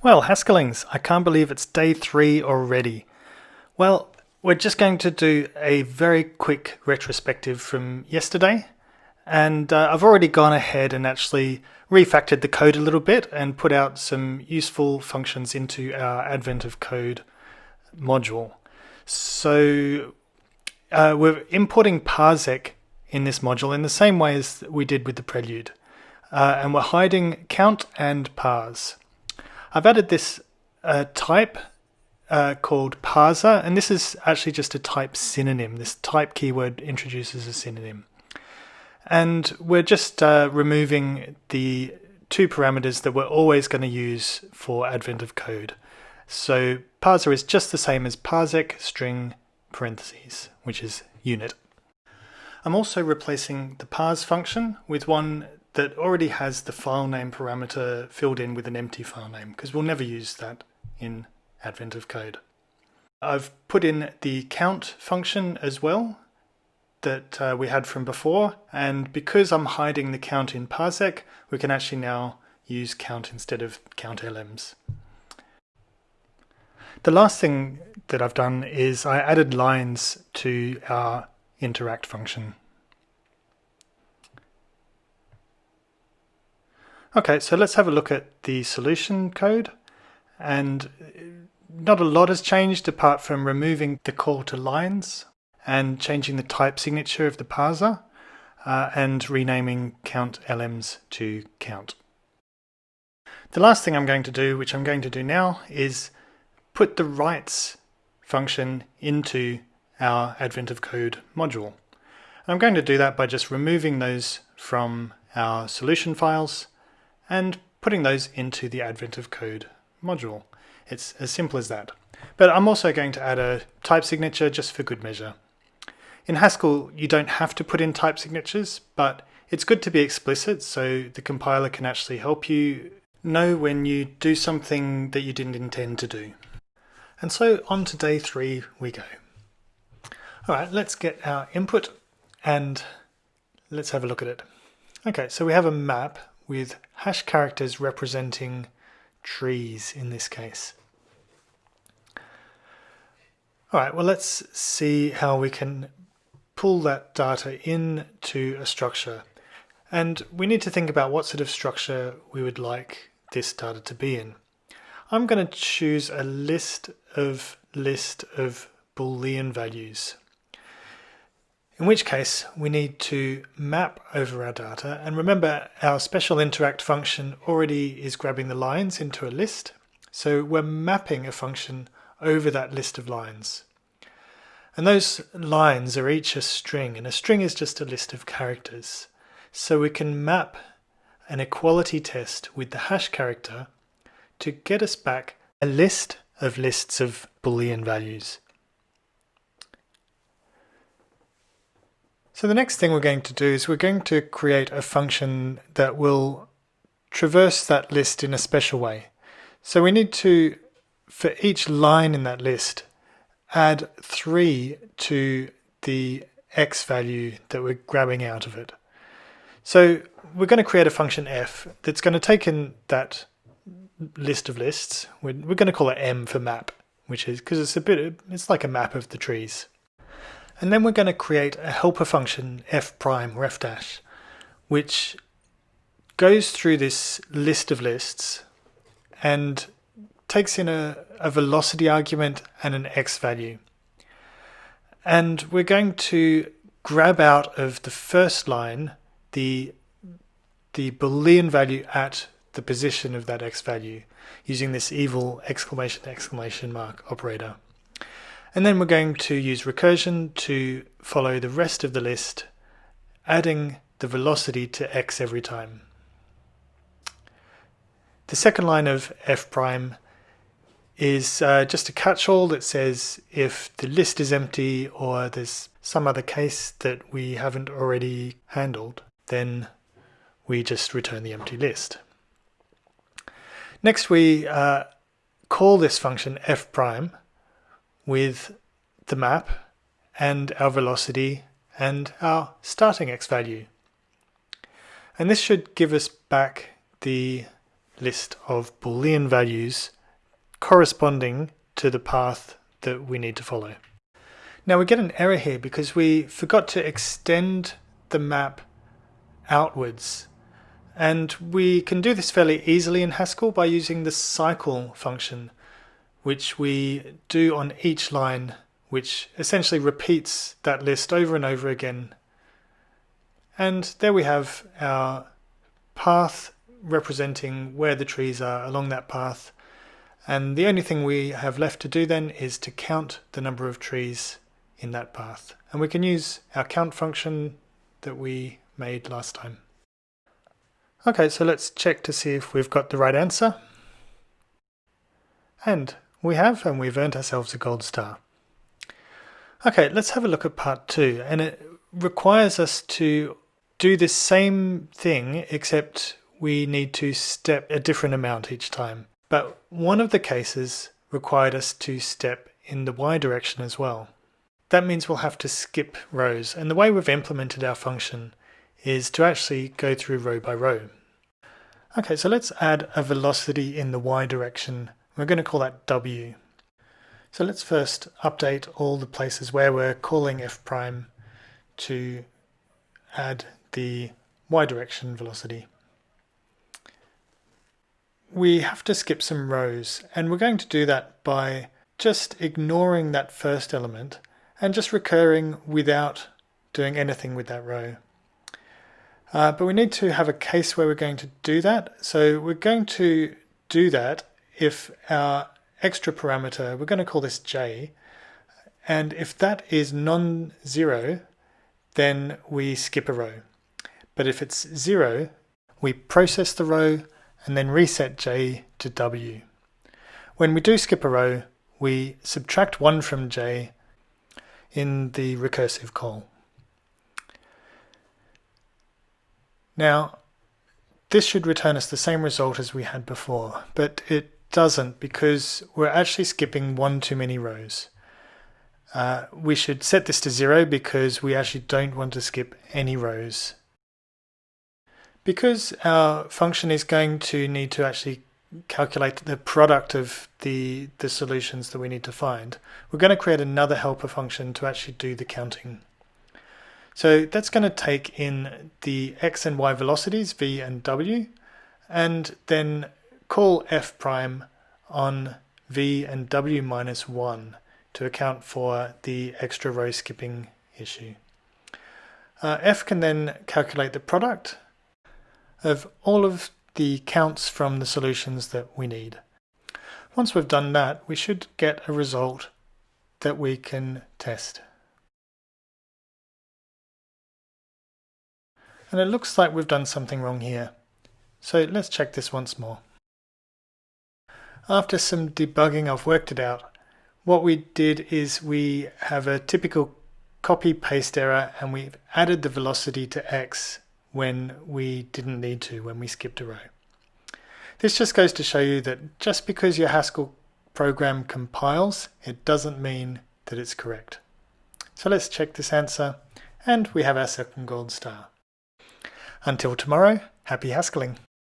Well, Haskellings, I can't believe it's day three already. Well, we're just going to do a very quick retrospective from yesterday. And uh, I've already gone ahead and actually refactored the code a little bit and put out some useful functions into our Advent of Code module. So uh, we're importing parsec in this module in the same way as we did with the prelude. Uh, and we're hiding count and parse. I've added this uh, type uh, called parser, and this is actually just a type synonym. This type keyword introduces a synonym. And we're just uh, removing the two parameters that we're always going to use for advent of code. So parser is just the same as parsec string parentheses, which is unit. I'm also replacing the parse function with one that already has the file name parameter filled in with an empty file name because we'll never use that in Advent of Code. I've put in the count function as well that uh, we had from before and because I'm hiding the count in parsec we can actually now use count instead of count lms. The last thing that I've done is I added lines to our interact function. Okay, so let's have a look at the solution code. And not a lot has changed apart from removing the call to lines and changing the type signature of the parser uh, and renaming count lms to count. The last thing I'm going to do, which I'm going to do now, is put the writes function into our Advent of Code module. I'm going to do that by just removing those from our solution files and putting those into the Advent of Code module. It's as simple as that. But I'm also going to add a type signature just for good measure. In Haskell, you don't have to put in type signatures, but it's good to be explicit so the compiler can actually help you know when you do something that you didn't intend to do. And so on to day three we go. All right, let's get our input and let's have a look at it. Okay, so we have a map with hash characters representing trees in this case. All right, well, let's see how we can pull that data into a structure. And we need to think about what sort of structure we would like this data to be in. I'm going to choose a list of list of Boolean values in which case we need to map over our data. And remember, our special interact function already is grabbing the lines into a list. So we're mapping a function over that list of lines. And those lines are each a string, and a string is just a list of characters. So we can map an equality test with the hash character to get us back a list of lists of Boolean values. So the next thing we're going to do is we're going to create a function that will traverse that list in a special way. So we need to, for each line in that list, add 3 to the x value that we're grabbing out of it. So we're going to create a function f that's going to take in that list of lists. We're, we're going to call it m for map, which is because it's a bit, it's like a map of the trees. And then we're going to create a helper function f prime or f dash, which goes through this list of lists and takes in a, a velocity argument and an x value. And we're going to grab out of the first line the, the Boolean value at the position of that x value using this evil exclamation exclamation mark operator. And then we're going to use recursion to follow the rest of the list, adding the velocity to x every time. The second line of f prime is uh, just a catch-all that says if the list is empty or there's some other case that we haven't already handled, then we just return the empty list. Next we uh, call this function f prime with the map and our velocity and our starting x value. And this should give us back the list of boolean values corresponding to the path that we need to follow. Now we get an error here because we forgot to extend the map outwards. And we can do this fairly easily in Haskell by using the cycle function, which we do on each line, which essentially repeats that list over and over again. And there we have our path representing where the trees are along that path. And the only thing we have left to do then is to count the number of trees in that path. And we can use our count function that we made last time. Okay, so let's check to see if we've got the right answer. And we have, and we've earned ourselves a gold star. Okay, let's have a look at part two. And it requires us to do the same thing, except we need to step a different amount each time. But one of the cases required us to step in the y direction as well. That means we'll have to skip rows. And the way we've implemented our function is to actually go through row by row. Okay, so let's add a velocity in the y direction. We're going to call that w. So let's first update all the places where we're calling f prime to add the y direction velocity. We have to skip some rows and we're going to do that by just ignoring that first element and just recurring without doing anything with that row. Uh, but we need to have a case where we're going to do that. So we're going to do that if our extra parameter, we're going to call this j, and if that is non-zero, then we skip a row. But if it's zero, we process the row and then reset j to w. When we do skip a row, we subtract 1 from j in the recursive call. Now, this should return us the same result as we had before, but it doesn't because we're actually skipping one too many rows. Uh, we should set this to zero because we actually don't want to skip any rows. Because our function is going to need to actually calculate the product of the, the solutions that we need to find, we're going to create another helper function to actually do the counting. So that's going to take in the x and y velocities, v and w, and then call f prime on v and w minus 1 to account for the extra row skipping issue. Uh, f can then calculate the product of all of the counts from the solutions that we need. Once we've done that, we should get a result that we can test. And it looks like we've done something wrong here. So let's check this once more. After some debugging, I've worked it out. What we did is we have a typical copy paste error and we've added the velocity to x when we didn't need to, when we skipped a row. This just goes to show you that just because your Haskell program compiles, it doesn't mean that it's correct. So let's check this answer and we have our second gold star. Until tomorrow, happy Haskelling!